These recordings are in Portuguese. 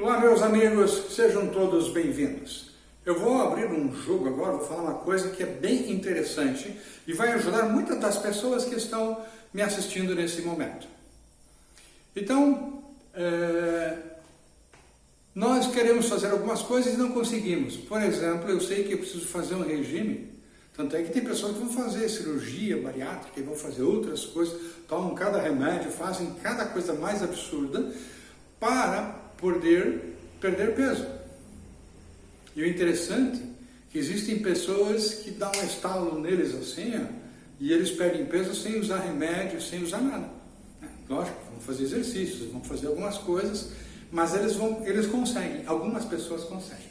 Olá meus amigos, sejam todos bem-vindos. Eu vou abrir um jogo agora, vou falar uma coisa que é bem interessante e vai ajudar muitas das pessoas que estão me assistindo nesse momento. Então, é, nós queremos fazer algumas coisas e não conseguimos. Por exemplo, eu sei que eu preciso fazer um regime, tanto é que tem pessoas que vão fazer cirurgia bariátrica vão fazer outras coisas, tomam cada remédio, fazem cada coisa mais absurda para poder perder peso. E o interessante é que existem pessoas que dão um estalo neles assim, ó, e eles perdem peso sem usar remédio, sem usar nada. É, lógico, vão fazer exercícios, vão fazer algumas coisas, mas eles, vão, eles conseguem, algumas pessoas conseguem.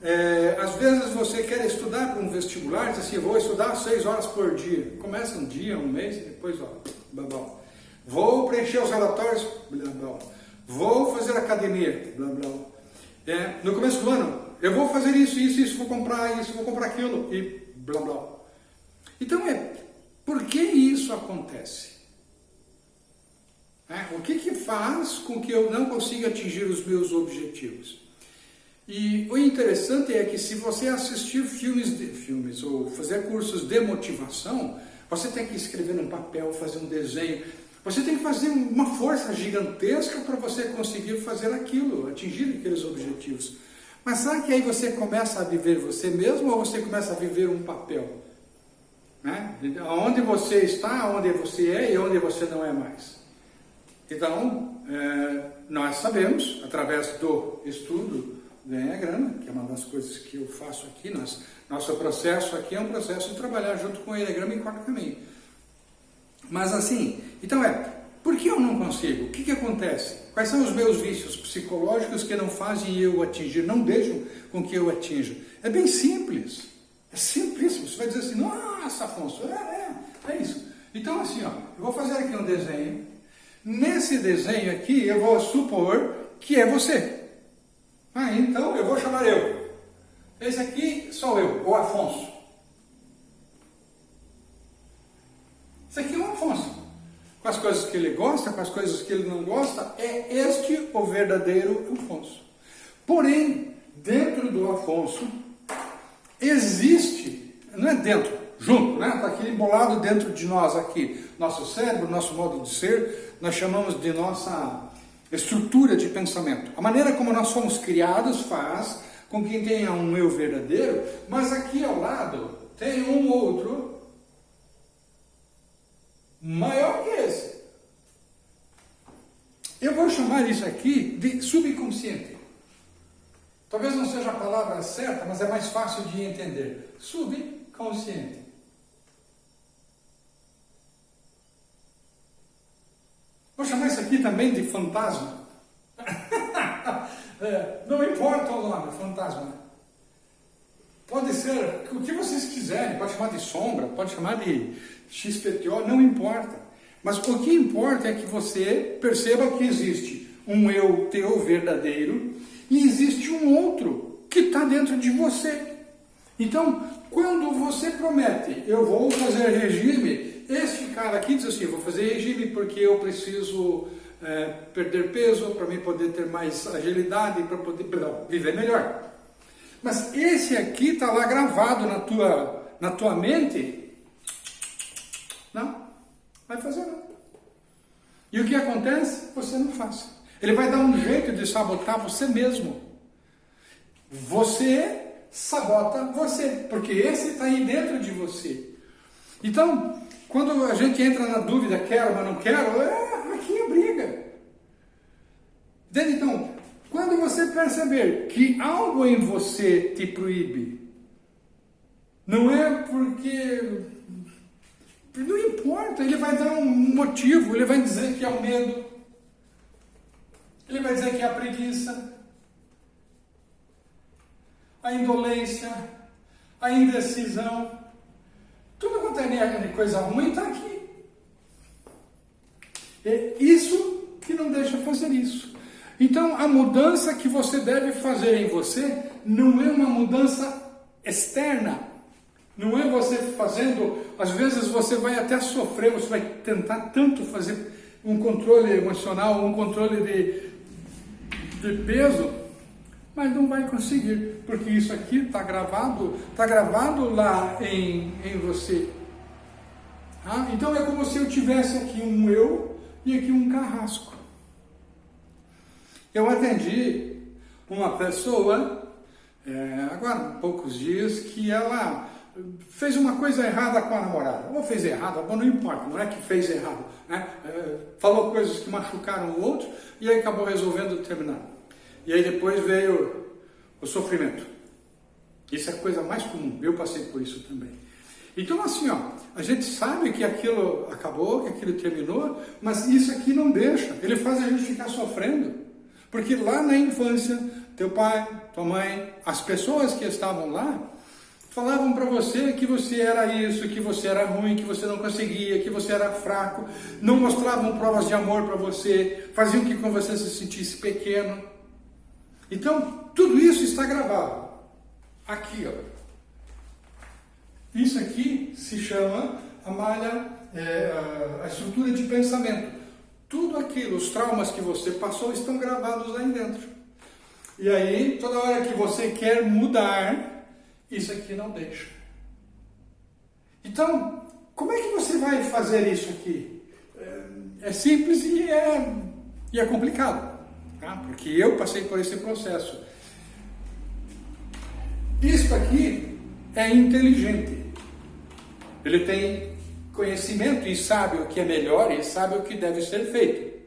É, às vezes você quer estudar para um vestibular, diz assim, vou estudar seis horas por dia. Começa um dia, um mês, depois, ó, babão. Vou preencher os relatórios, blá. Vou fazer academia, blá blá. É, no começo do ano, eu vou fazer isso, isso, isso, vou comprar isso, vou comprar aquilo e blá blá. Então é, por que isso acontece? É, o que, que faz com que eu não consiga atingir os meus objetivos? E o interessante é que se você assistir filmes, de, filmes ou fazer cursos de motivação, você tem que escrever num papel, fazer um desenho, você tem que fazer uma força gigantesca para você conseguir fazer aquilo, atingir aqueles objetivos. Mas será que aí você começa a viver você mesmo ou você começa a viver um papel? Né? Onde você está, onde você é e onde você não é mais. Então, é, nós sabemos, através do estudo do Enneagrama, que é uma das coisas que eu faço aqui, nós, nosso processo aqui é um processo de trabalhar junto com o Enneagrama em quatro caminhos. Mas assim, então é, por que eu não consigo? O que, que acontece? Quais são os meus vícios psicológicos que não fazem eu atingir, não deixam com que eu atinja? É bem simples. É simplíssimo. Você vai dizer assim, nossa, Afonso, é, é, é isso. Então assim, ó, eu vou fazer aqui um desenho. Nesse desenho aqui, eu vou supor que é você. Ah, então eu vou chamar eu. Esse aqui sou eu, o Afonso. Isso aqui é o Afonso. Com as coisas que ele gosta, com as coisas que ele não gosta, é este o verdadeiro Afonso. Porém, dentro do Afonso, existe, não é dentro, junto, né? Está aqui embolado dentro de nós aqui. Nosso cérebro, nosso modo de ser, nós chamamos de nossa estrutura de pensamento. A maneira como nós fomos criados faz com que tenha um eu verdadeiro, mas aqui ao lado tem um outro maior que esse. Eu vou chamar isso aqui de subconsciente. Talvez não seja a palavra certa, mas é mais fácil de entender. Subconsciente. Vou chamar isso aqui também de fantasma. é, não importa o nome, fantasma. Pode ser o que vocês quiserem, pode chamar de sombra, pode chamar de XPTO, não importa. Mas o que importa é que você perceba que existe um eu teu verdadeiro e existe um outro que está dentro de você. Então, quando você promete, eu vou fazer regime, este cara aqui diz assim, vou fazer regime porque eu preciso é, perder peso para mim poder ter mais agilidade, para poder perdão, viver melhor. Mas esse aqui está lá gravado na tua, na tua mente. Não, vai fazer não. E o que acontece? Você não faz. Ele vai dar um jeito de sabotar você mesmo. Você sabota você, porque esse está aí dentro de você. Então, quando a gente entra na dúvida, quero, mas não quero, é, aqui é briga. Entende? Então, quando você perceber que algo em você te proíbe, não é porque. Não importa, ele vai dar um motivo, ele vai dizer que é o medo, ele vai dizer que é a preguiça, a indolência, a indecisão. Tudo quanto é coisa ruim está aqui. É isso que não deixa fazer isso. Então, a mudança que você deve fazer em você não é uma mudança externa. Não é você fazendo, às vezes você vai até sofrer, você vai tentar tanto fazer um controle emocional, um controle de, de peso, mas não vai conseguir, porque isso aqui está gravado, está gravado lá em, em você. Ah, então é como se eu tivesse aqui um eu e aqui um carrasco. Eu atendi uma pessoa, é, agora poucos dias, que ela fez uma coisa errada com a namorada. Ou fez errado, não importa, não é que fez errado. Né? É, falou coisas que machucaram o outro e aí acabou resolvendo terminar. E aí depois veio o sofrimento. Isso é a coisa mais comum, eu passei por isso também. Então assim, ó, a gente sabe que aquilo acabou, que aquilo terminou, mas isso aqui não deixa, ele faz a gente ficar sofrendo. Porque lá na infância, teu pai, tua mãe, as pessoas que estavam lá, falavam para você que você era isso, que você era ruim, que você não conseguia, que você era fraco, não mostravam provas de amor para você, faziam que com você se sentisse pequeno. Então, tudo isso está gravado. Aqui, ó. Isso aqui se chama a malha, é, a estrutura de pensamento. Tudo aquilo, os traumas que você passou estão gravados aí dentro. E aí, toda hora que você quer mudar, isso aqui não deixa. Então, como é que você vai fazer isso aqui? É, é simples e é, e é complicado, tá? porque eu passei por esse processo. Isto aqui é inteligente. Ele tem conhecimento e sabe o que é melhor e sabe o que deve ser feito.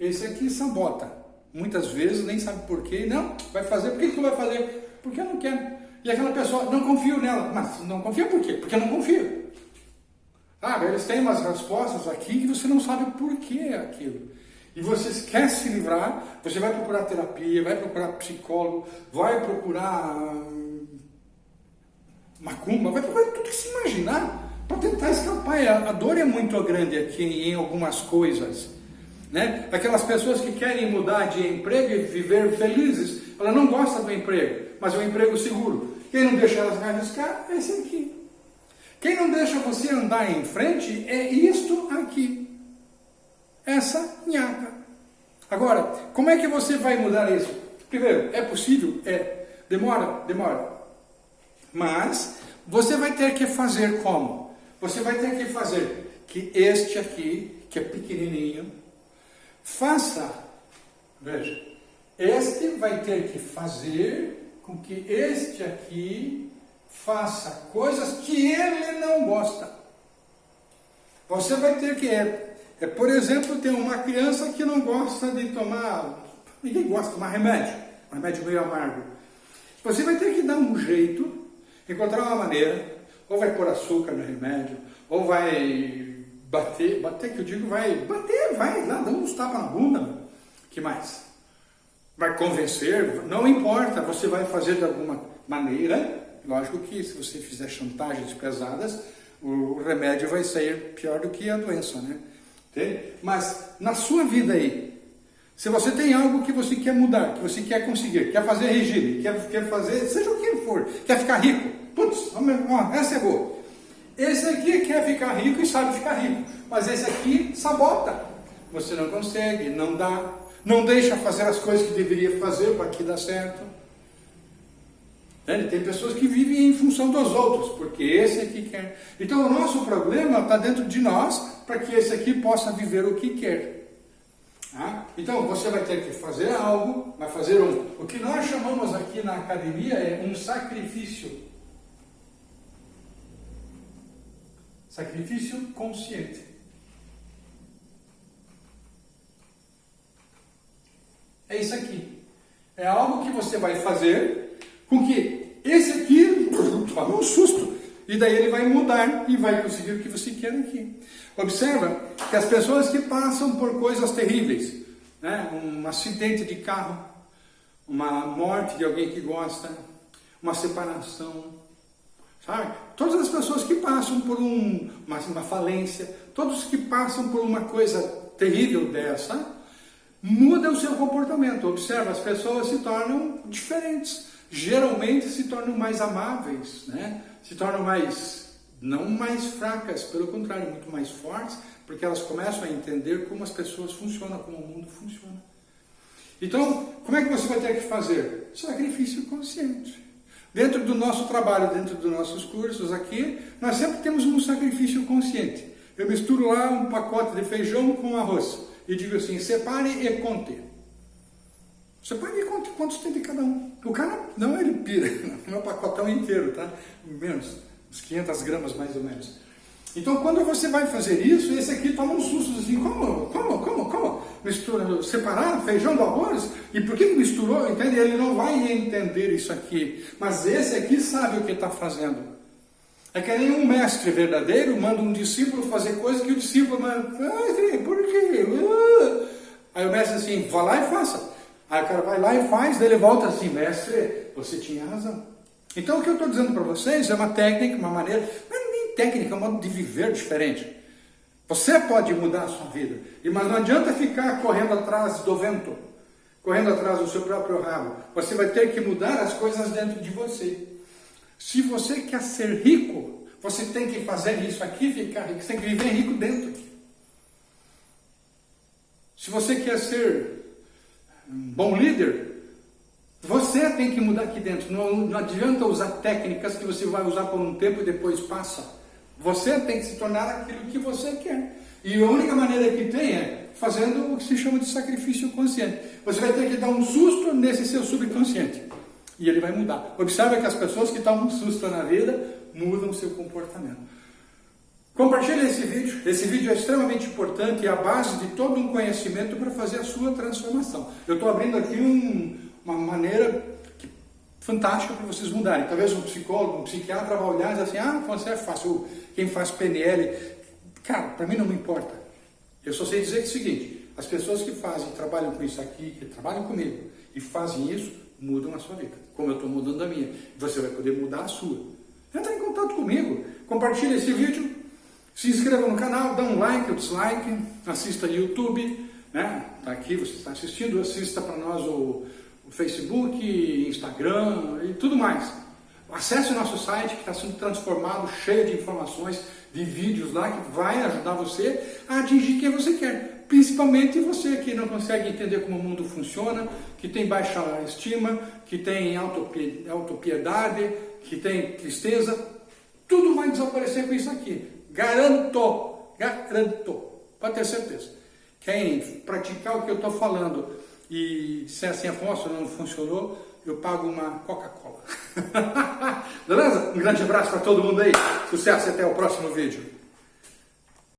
Esse aqui sabota. Muitas vezes nem sabe por quê. Não, vai fazer. Por que tu vai fazer? Porque eu não quero. E aquela pessoa, não confio nela. Mas não confia por quê? Porque eu não confio. Sabe, eles têm umas respostas aqui que você não sabe por que é aquilo. E você quer se livrar, você vai procurar terapia, vai procurar psicólogo, vai procurar hum, macumba, vai procurar tudo que se imaginar para tentar escapar. A dor é muito grande aqui em algumas coisas. Né? Aquelas pessoas que querem mudar de emprego e viver felizes, ela não gosta do emprego, mas é um emprego seguro. Quem não deixa elas arriscar é esse aqui. Quem não deixa você andar em frente é isto aqui. Essa nhaca. Agora, como é que você vai mudar isso? Primeiro, é possível? É. Demora? Demora. Mas você vai ter que fazer como? Você vai ter que fazer que este aqui, que é pequenininho, faça, veja, este vai ter que fazer com que este aqui faça coisas que ele não gosta. Você vai ter que, é, é, por exemplo, tem uma criança que não gosta de tomar, ninguém gosta de tomar remédio, remédio meio amargo. Você vai ter que dar um jeito, encontrar uma maneira ou vai pôr açúcar no remédio, ou vai bater, bater que eu digo, vai bater, vai lá, dá uns tapas na bunda, que mais? Vai convencer, não importa, você vai fazer de alguma maneira, lógico que se você fizer chantagens pesadas, o remédio vai sair pior do que a doença, né? Entende? Mas na sua vida aí, se você tem algo que você quer mudar, que você quer conseguir, quer fazer regime, quer, quer fazer, seja o que for, quer ficar rico, Putz, essa é boa. Esse aqui quer ficar rico e sabe ficar rico, mas esse aqui sabota. Você não consegue, não dá, não deixa fazer as coisas que deveria fazer para que dá certo. Tem pessoas que vivem em função dos outros, porque esse aqui quer. Então o nosso problema está dentro de nós para que esse aqui possa viver o que quer. Ah? Então você vai ter que fazer algo, vai fazer um. O que nós chamamos aqui na academia é um sacrifício. Sacrifício consciente. É isso aqui. É algo que você vai fazer com que esse aqui tome um susto. E daí ele vai mudar e vai conseguir o que você quer aqui. Observa que as pessoas que passam por coisas terríveis, né? um acidente de carro, uma morte de alguém que gosta, uma separação, Sabe? Todas as pessoas que passam por um, uma, uma falência, todos que passam por uma coisa terrível dessa, muda o seu comportamento. Observa, as pessoas se tornam diferentes. Geralmente se tornam mais amáveis, né? se tornam mais, não mais fracas, pelo contrário, muito mais fortes, porque elas começam a entender como as pessoas funcionam, como o mundo funciona. Então, como é que você vai ter que fazer? Sacrifício consciente. Dentro do nosso trabalho, dentro dos nossos cursos aqui, nós sempre temos um sacrifício consciente. Eu misturo lá um pacote de feijão com arroz e digo assim, separe e conte. Separe e conte quantos tem de cada um. O cara, não, ele pira, é um pacotão inteiro, tá? Menos, uns 500 gramas mais ou menos. Então, quando você vai fazer isso, esse aqui toma um susto assim, como, como, como, como? Mistura, separar feijão do arroz? E por que misturou? Entende? Ele não vai entender isso aqui. Mas esse aqui sabe o que está fazendo. É que nem um mestre verdadeiro manda um discípulo fazer coisas que o discípulo manda, ah, por quê? Uh. Aí o mestre assim, vá lá e faça. Aí o cara vai lá e faz, daí ele volta assim, mestre, você tinha razão. Então o que eu estou dizendo para vocês é uma técnica, uma maneira, técnica, um modo de viver diferente. Você pode mudar a sua vida, mas não adianta ficar correndo atrás do vento, correndo atrás do seu próprio rabo. Você vai ter que mudar as coisas dentro de você. Se você quer ser rico, você tem que fazer isso aqui ficar rico, você tem que viver rico dentro. Se você quer ser um bom líder, você tem que mudar aqui dentro. Não, não adianta usar técnicas que você vai usar por um tempo e depois passa. Você tem que se tornar aquilo que você quer. E a única maneira que tem é fazendo o que se chama de sacrifício consciente. Você vai ter que dar um susto nesse seu subconsciente. E ele vai mudar. Observe que as pessoas que tomam um susto na vida mudam seu comportamento. Compartilhe esse vídeo. Esse vídeo é extremamente importante e é a base de todo um conhecimento para fazer a sua transformação. Eu estou abrindo aqui um, uma maneira fantástica para vocês mudarem. Talvez um psicólogo, um psiquiatra vai olhar e dizer assim, ah, você é fácil, quem faz PNL. Cara, para mim não me importa. Eu só sei dizer que é o seguinte, as pessoas que fazem, trabalham com isso aqui, que trabalham comigo e fazem isso, mudam a sua vida. Como eu estou mudando a minha. Você vai poder mudar a sua. Entra em contato comigo, compartilhe esse vídeo, se inscreva no canal, dá um like ou dislike, assista YouTube, né? Tá aqui, você está assistindo, assista para nós o Facebook, Instagram e tudo mais. Acesse o nosso site que está sendo transformado, cheio de informações, de vídeos lá que vai ajudar você a atingir quem você quer. Principalmente você que não consegue entender como o mundo funciona, que tem baixa estima, que tem autopiedade, que tem tristeza. Tudo vai desaparecer com isso aqui. Garanto, garanto, pode ter certeza. Quem praticar o que eu estou falando e disser assim, Afonso, não funcionou, eu pago uma Coca-Cola. Beleza? Um grande abraço para todo mundo aí. Sucesso e até o próximo vídeo.